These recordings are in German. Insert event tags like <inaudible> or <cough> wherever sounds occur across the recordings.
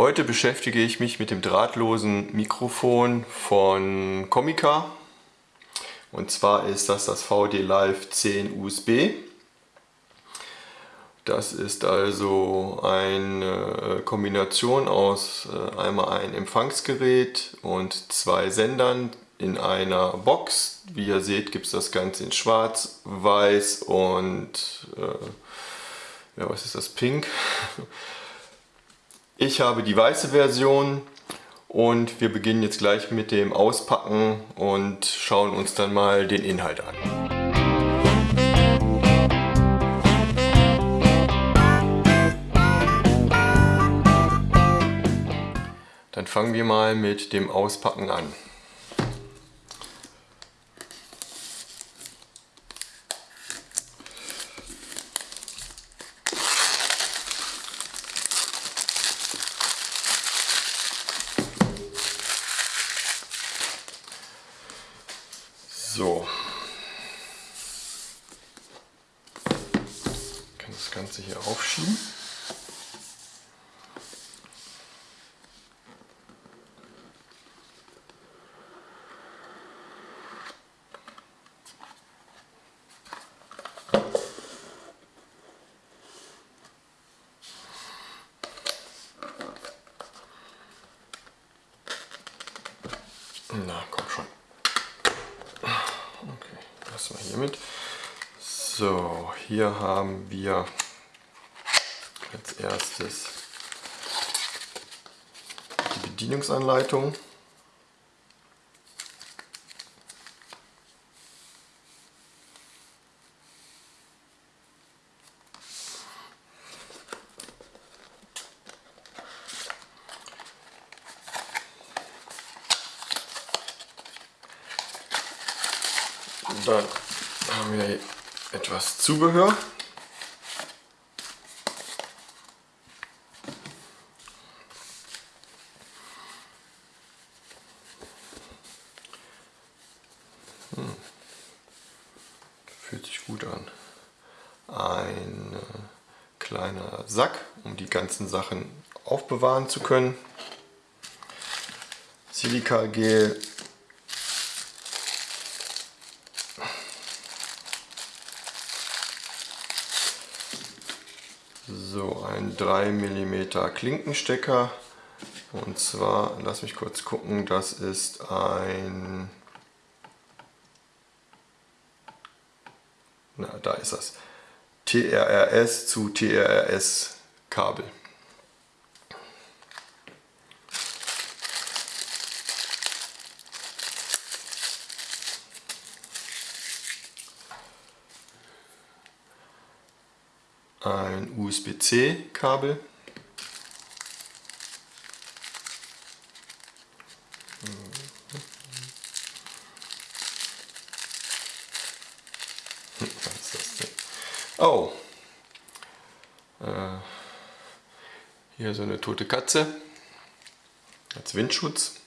Heute beschäftige ich mich mit dem drahtlosen Mikrofon von Comica. Und zwar ist das das VD Live 10 USB. Das ist also eine Kombination aus äh, einmal ein Empfangsgerät und zwei Sendern in einer Box. Wie ihr seht gibt es das Ganze in schwarz, weiß und äh, ja, was ist das, pink. <laughs> Ich habe die weiße Version und wir beginnen jetzt gleich mit dem Auspacken und schauen uns dann mal den Inhalt an. Dann fangen wir mal mit dem Auspacken an. So. Ich kann das Ganze hier aufschieben. Na, komm schon wir hier mit. So, hier haben wir als erstes die Bedienungsanleitung. Und dann haben wir etwas Zubehör. Hm. Fühlt sich gut an. Ein äh, kleiner Sack, um die ganzen Sachen aufbewahren zu können. Silikagel So, ein 3 mm Klinkenstecker. Und zwar, lass mich kurz gucken, das ist ein... Na, da ist das. TRRS zu TRRS Kabel. Ein USB-C Kabel. Oh, äh, hier so eine tote Katze als Windschutz.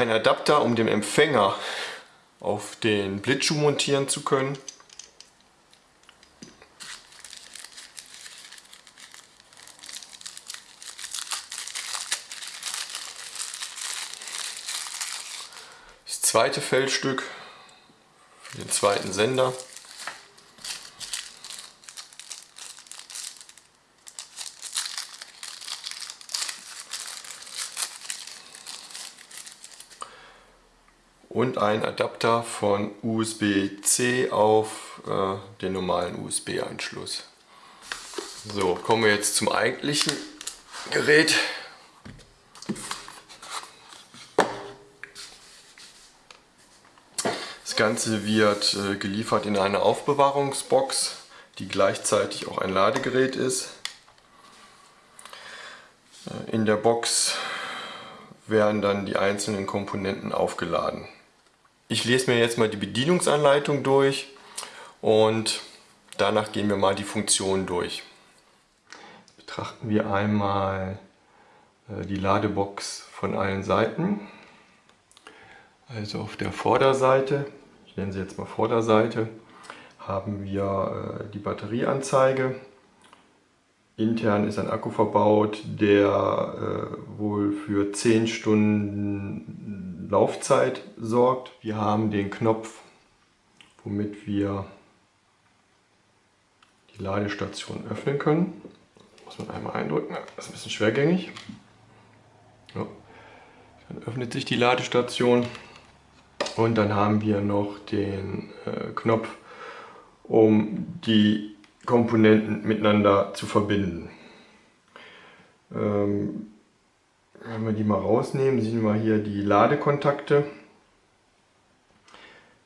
Ein Adapter, um den Empfänger auf den Blitzschuh montieren zu können. Das zweite Feldstück für den zweiten Sender. Und ein Adapter von USB-C auf äh, den normalen USB-Anschluss. So, kommen wir jetzt zum eigentlichen Gerät. Das Ganze wird äh, geliefert in eine Aufbewahrungsbox, die gleichzeitig auch ein Ladegerät ist. Äh, in der Box werden dann die einzelnen Komponenten aufgeladen. Ich lese mir jetzt mal die Bedienungsanleitung durch und danach gehen wir mal die Funktionen durch. Betrachten wir einmal äh, die Ladebox von allen Seiten. Also auf der Vorderseite, ich nenne sie jetzt mal Vorderseite, haben wir äh, die Batterieanzeige. Intern ist ein Akku verbaut, der äh, wohl für 10 Stunden Laufzeit sorgt. Wir haben den Knopf, womit wir die Ladestation öffnen können. Muss man einmal eindrücken, das ist ein bisschen schwergängig. Ja. Dann öffnet sich die Ladestation und dann haben wir noch den äh, Knopf, um die Komponenten miteinander zu verbinden. Ähm, wenn wir die mal rausnehmen, sehen wir hier die Ladekontakte.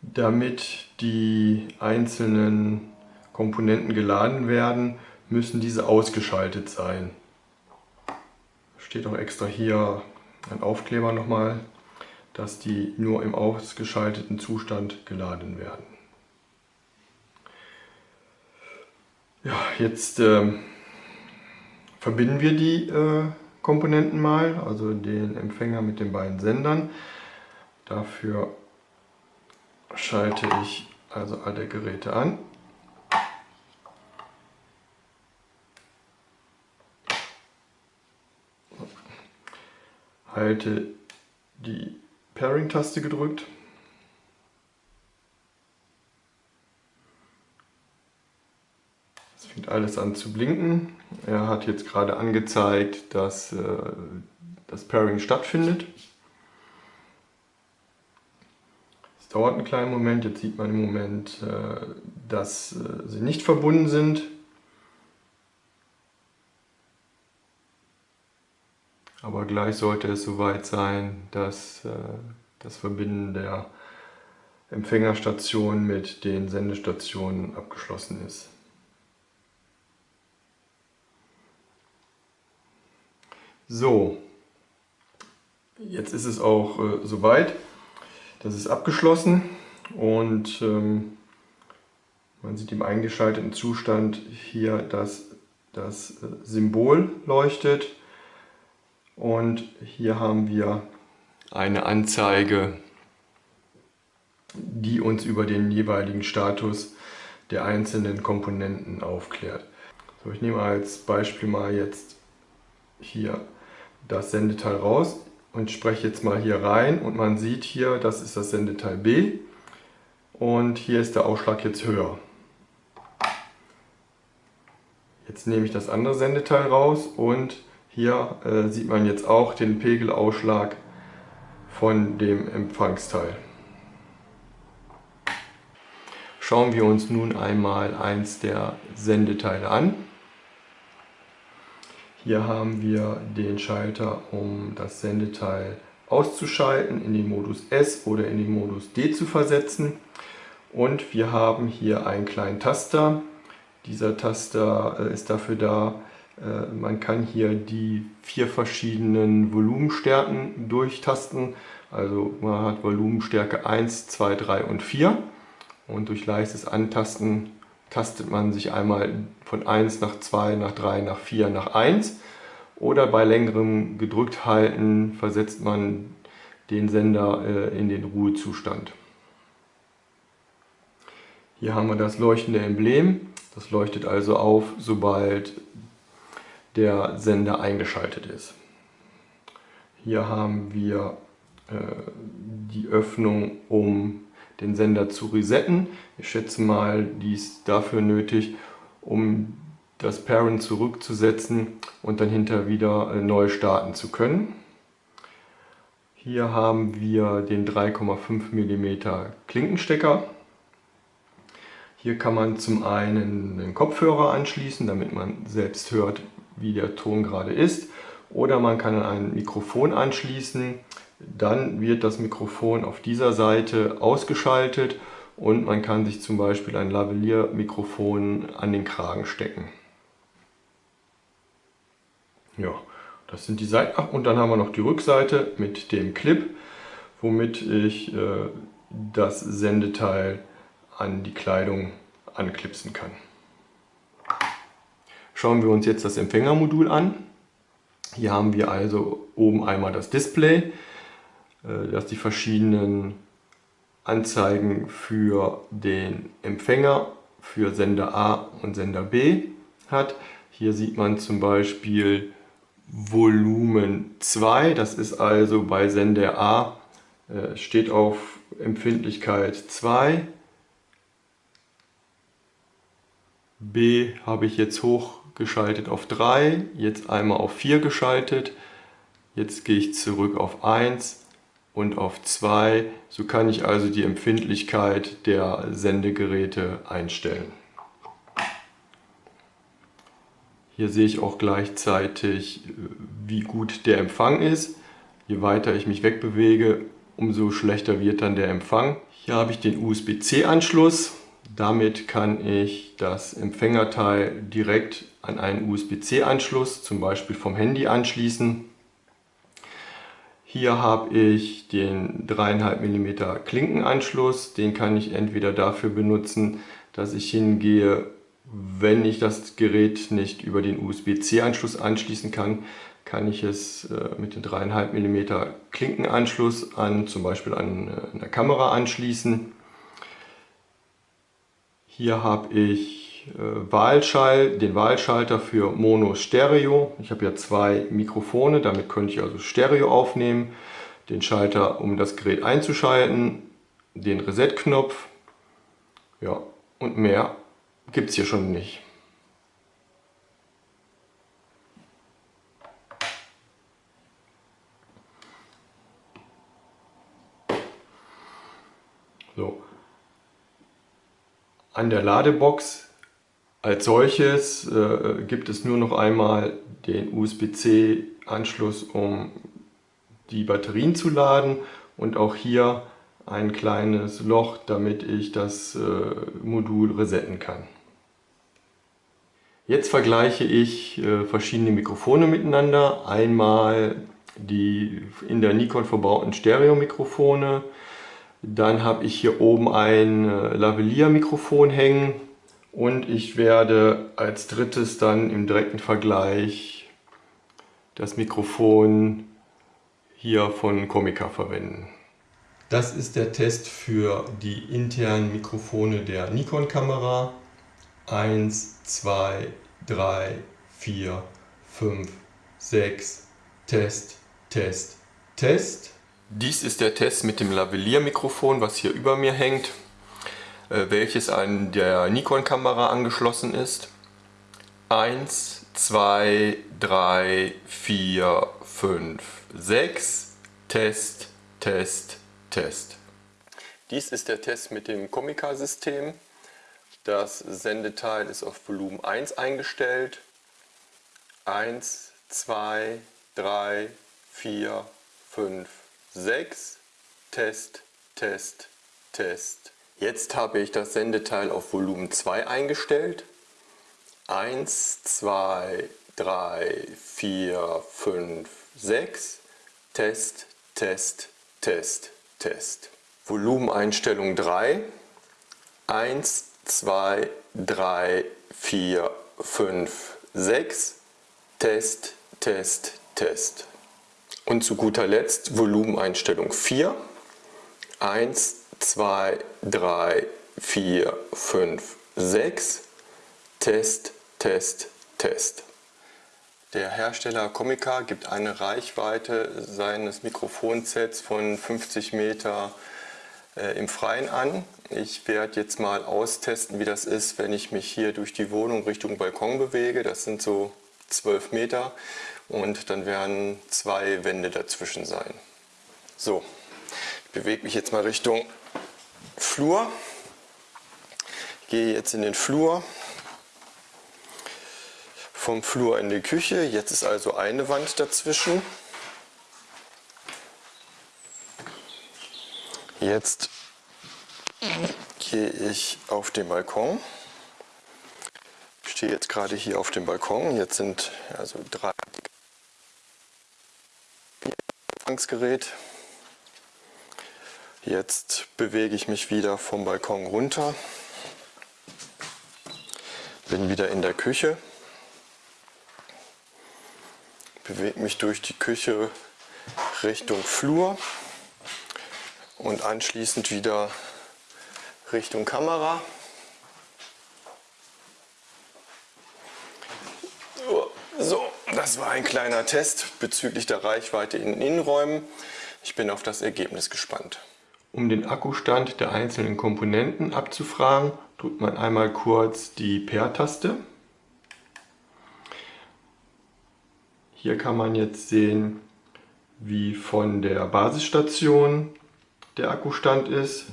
Damit die einzelnen Komponenten geladen werden, müssen diese ausgeschaltet sein. Steht auch extra hier ein Aufkleber nochmal, dass die nur im ausgeschalteten Zustand geladen werden. Ja, jetzt äh, verbinden wir die äh, Komponenten mal, also den Empfänger mit den beiden Sendern. Dafür schalte ich also alle Geräte an. Halte die Pairing-Taste gedrückt. Fängt alles an zu blinken. Er hat jetzt gerade angezeigt, dass äh, das Pairing stattfindet. Es dauert einen kleinen Moment. Jetzt sieht man im Moment, äh, dass äh, sie nicht verbunden sind. Aber gleich sollte es soweit sein, dass äh, das Verbinden der Empfängerstation mit den Sendestationen abgeschlossen ist. So, jetzt ist es auch äh, soweit. Das ist abgeschlossen und ähm, man sieht im eingeschalteten Zustand hier, dass das äh, Symbol leuchtet und hier haben wir eine Anzeige, die uns über den jeweiligen Status der einzelnen Komponenten aufklärt. So, ich nehme als Beispiel mal jetzt hier das Sendeteil raus und spreche jetzt mal hier rein und man sieht hier, das ist das Sendeteil B und hier ist der Ausschlag jetzt höher. Jetzt nehme ich das andere Sendeteil raus und hier äh, sieht man jetzt auch den Pegelausschlag von dem Empfangsteil. Schauen wir uns nun einmal eins der Sendeteile an. Hier haben wir den Schalter, um das Sendeteil auszuschalten, in den Modus S oder in den Modus D zu versetzen. Und wir haben hier einen kleinen Taster. Dieser Taster äh, ist dafür da, äh, man kann hier die vier verschiedenen Volumenstärken durchtasten. Also man hat Volumenstärke 1, 2, 3 und 4. Und durch leichtes Antasten tastet man sich einmal von 1 nach 2, nach 3, nach 4, nach 1. Oder bei längerem gedrückt halten versetzt man den Sender äh, in den Ruhezustand. Hier haben wir das leuchtende Emblem. Das leuchtet also auf, sobald der Sender eingeschaltet ist. Hier haben wir äh, die Öffnung, um den Sender zu resetten. Ich schätze mal, die ist dafür nötig, um das Parent zurückzusetzen und dann hinterher wieder äh, neu starten zu können. Hier haben wir den 3,5 mm Klinkenstecker. Hier kann man zum einen den Kopfhörer anschließen, damit man selbst hört, wie der Ton gerade ist. Oder man kann ein Mikrofon anschließen. Dann wird das Mikrofon auf dieser Seite ausgeschaltet und man kann sich zum Beispiel ein Lavalier-Mikrofon an den Kragen stecken. Ja, das sind die Seiten. Ach, und dann haben wir noch die Rückseite mit dem Clip, womit ich äh, das Sendeteil an die Kleidung anklipsen kann. Schauen wir uns jetzt das Empfängermodul an. Hier haben wir also oben einmal das Display, dass die verschiedenen Anzeigen für den Empfänger, für Sender A und Sender B hat. Hier sieht man zum Beispiel Volumen 2, das ist also bei Sender A, äh, steht auf Empfindlichkeit 2. B habe ich jetzt hochgeschaltet auf 3, jetzt einmal auf 4 geschaltet. Jetzt gehe ich zurück auf 1 und auf 2. So kann ich also die Empfindlichkeit der Sendegeräte einstellen. Hier sehe ich auch gleichzeitig, wie gut der Empfang ist. Je weiter ich mich wegbewege, umso schlechter wird dann der Empfang. Hier habe ich den USB-C-Anschluss. Damit kann ich das Empfängerteil direkt an einen USB-C-Anschluss, zum Beispiel vom Handy, anschließen. Hier habe ich den 3,5 mm Klinkenanschluss. Den kann ich entweder dafür benutzen, dass ich hingehe, wenn ich das Gerät nicht über den USB-C-Anschluss anschließen kann, kann ich es äh, mit dem 3,5 mm Klinkenanschluss an zum Beispiel an äh, eine Kamera anschließen. Hier habe ich äh, Wahlschall, den Wahlschalter für Mono Stereo. Ich habe ja zwei Mikrofone, damit könnte ich also Stereo aufnehmen. Den Schalter, um das Gerät einzuschalten, den Reset-Knopf. Ja, und mehr gibt es hier schon nicht. So. An der Ladebox als solches äh, gibt es nur noch einmal den USB-C Anschluss, um die Batterien zu laden und auch hier ein kleines Loch, damit ich das äh, Modul resetten kann. Jetzt vergleiche ich äh, verschiedene Mikrofone miteinander. Einmal die in der Nikon verbauten Stereo-Mikrofone, dann habe ich hier oben ein äh, Lavalier-Mikrofon hängen und ich werde als drittes dann im direkten Vergleich das Mikrofon hier von Comica verwenden. Das ist der Test für die internen Mikrofone der Nikon-Kamera. 1, 2, 3, 4, 5, 6, Test, Test, Test. Dies ist der Test mit dem Lavalier-Mikrofon, was hier über mir hängt, welches an der Nikon-Kamera angeschlossen ist. 1, 2, 3, 4, 5, 6. Test, Test, Test. Dies ist der Test mit dem Comica-System. Das Sendeteil ist auf Volumen 1 eingestellt. 1, 2, 3, 4, 5, 6, Test, Test, Test. Jetzt habe ich das Sendeteil auf Volumen 2 eingestellt. 1, 2, 3, 4, 5, 6, Test, Test, Test, Test. Volumeneinstellung 3, 1, 2, 3, 4, 5, 6, Test, Test, Test. Und zu guter Letzt Volumeneinstellung 4. 1, 2, 3, 4, 5, 6. Test, Test, Test. Der Hersteller Comica gibt eine Reichweite seines Mikrofonsets von 50 Meter äh, im Freien an. Ich werde jetzt mal austesten, wie das ist, wenn ich mich hier durch die Wohnung Richtung Balkon bewege. Das sind so 12 Meter und dann werden zwei Wände dazwischen sein. So, ich bewege mich jetzt mal Richtung Flur. Ich gehe jetzt in den Flur. Vom Flur in die Küche. Jetzt ist also eine Wand dazwischen. Jetzt gehe ich auf den Balkon. Ich stehe jetzt gerade hier auf dem Balkon. Jetzt sind also drei Empfangsgerät. Jetzt bewege ich mich wieder vom Balkon runter. Bin wieder in der Küche. Bewege mich durch die Küche Richtung Flur. und anschließend wieder Richtung Kamera. So, das war ein kleiner Test bezüglich der Reichweite in Innenräumen. Ich bin auf das Ergebnis gespannt. Um den Akkustand der einzelnen Komponenten abzufragen, drückt man einmal kurz die Pair-Taste. Hier kann man jetzt sehen, wie von der Basisstation der Akkustand ist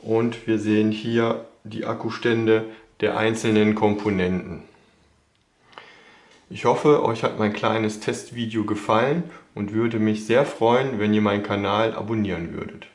und wir sehen hier die Akkustände der einzelnen Komponenten. Ich hoffe, euch hat mein kleines Testvideo gefallen und würde mich sehr freuen, wenn ihr meinen Kanal abonnieren würdet.